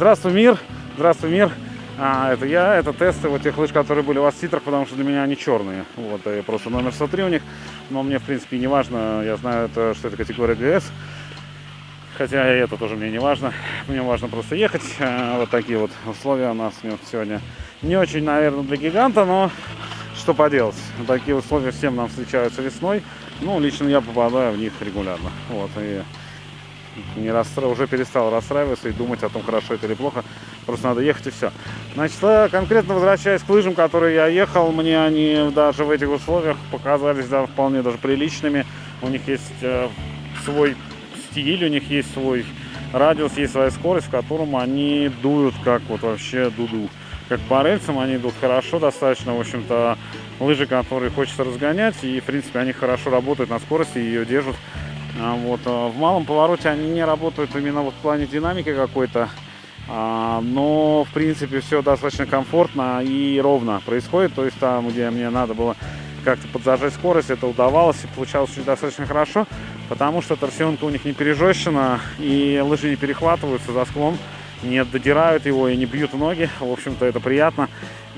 Здравствуй, мир! Здравствуй, мир! А, это я, это тесты вот тех лыж, которые были у вас в титрах, потому что для меня они черные. Вот, и просто номер 103 у них. Но мне, в принципе, не важно. Я знаю, это, что это категория ГС. Хотя и это тоже мне не важно. Мне важно просто ехать. А, вот такие вот условия у нас сегодня. Не очень, наверное, для гиганта, но что поделать. Такие условия всем нам встречаются весной. Ну, лично я попадаю в них регулярно. Вот, и не расстра... уже перестал расстраиваться и думать о том, хорошо это или плохо. Просто надо ехать и все. Значит, э, конкретно возвращаясь к лыжам, которые я ехал, мне они даже в этих условиях показались да, вполне даже приличными. У них есть э, свой стиль, у них есть свой радиус, есть своя скорость, в котором они дуют как вот вообще дуду. Как по рельсам они идут хорошо достаточно, в общем-то, лыжи, которые хочется разгонять, и, в принципе, они хорошо работают на скорости и ее держат вот. А, в малом повороте они не работают именно вот в плане динамики какой-то, а, но в принципе все достаточно комфортно и ровно происходит. То есть там, где мне надо было как-то подзажать скорость, это удавалось и получалось достаточно хорошо, потому что торсионка у них не пережещена и лыжи не перехватываются за склон, не додирают его и не бьют ноги. В общем-то это приятно.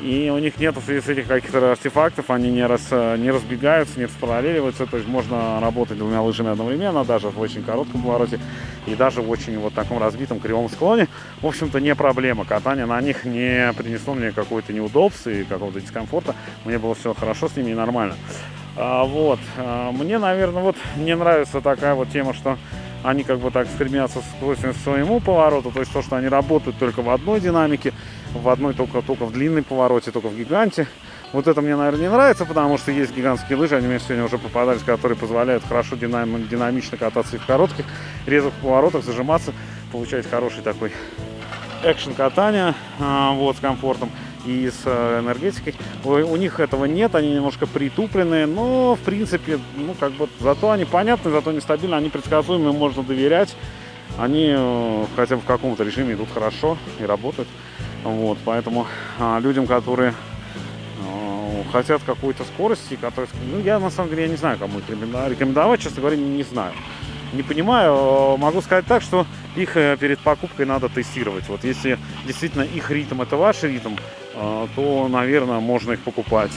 И у них нет этих каких-то артефактов, они не, раз, не разбегаются, не распараллеливаются. То есть можно работать двумя лыжами одновременно, даже в очень коротком повороте и даже в очень вот таком разбитом кривом склоне. В общем-то не проблема. Катание на них не принесло мне какое-то неудобство и какого-то дискомфорта. Мне было все хорошо с ними и нормально. А, вот. А, мне, наверное, вот не нравится такая вот тема, что они как бы так стремятся к своему повороту, то есть то, что они работают только в одной динамике, в одной только, только в длинной повороте, только в гиганте. Вот это мне, наверное, не нравится, потому что есть гигантские лыжи, они мне сегодня уже попадались, которые позволяют хорошо динам динамично кататься и в коротких, резвых поворотах, зажиматься, получать хороший такой экшен катания, а, вот, с комфортом и с э, энергетикой. У, них этого нет, они немножко притупленные, но, в принципе, ну, как бы, зато они понятны, зато нестабильны, они предсказуемы, можно доверять. Они э, хотя бы в каком-то режиме идут хорошо и работают. Вот, поэтому а, людям, которые а, хотят какой-то скорости, которые, ну, я на самом деле я не знаю, кому их рекомендовать, честно говоря, не, не знаю. Не понимаю, могу сказать так, что их э, перед покупкой надо тестировать. Вот если действительно их ритм это ваш ритм, а, то, наверное, можно их покупать.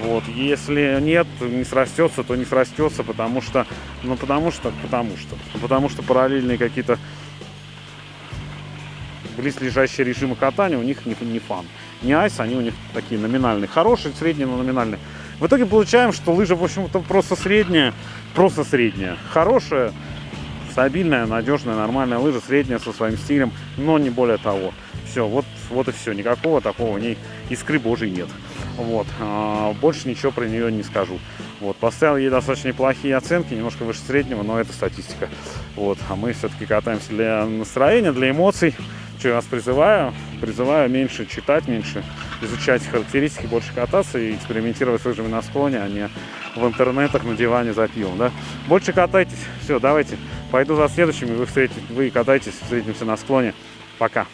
Вот. Если нет, не срастется, то не срастется, потому что, ну потому что, потому что, потому что параллельные какие-то близлежащие режимы катания у них не, не фан. Не айс, они у них такие номинальные. Хорошие, средние, но номинальные. В итоге получаем, что лыжа, в общем-то, просто средняя, просто средняя. Хорошая, стабильная, надежная, нормальная лыжа, средняя со своим стилем, но не более того. Все, вот, вот и все. Никакого такого у ней искры божьей нет. Вот. А, больше ничего про нее не скажу. Вот. Поставил ей достаточно неплохие оценки, немножко выше среднего, но это статистика. Вот. А мы все-таки катаемся для настроения, для эмоций. Что я вас призываю? Призываю меньше читать, меньше изучать характеристики, больше кататься и экспериментировать с лыжами на склоне, а не в интернетах на диване за пивом. Да? Больше катайтесь. Все, давайте. Пойду за следующими. Вы, встретите, вы катайтесь, встретимся на склоне. Пока.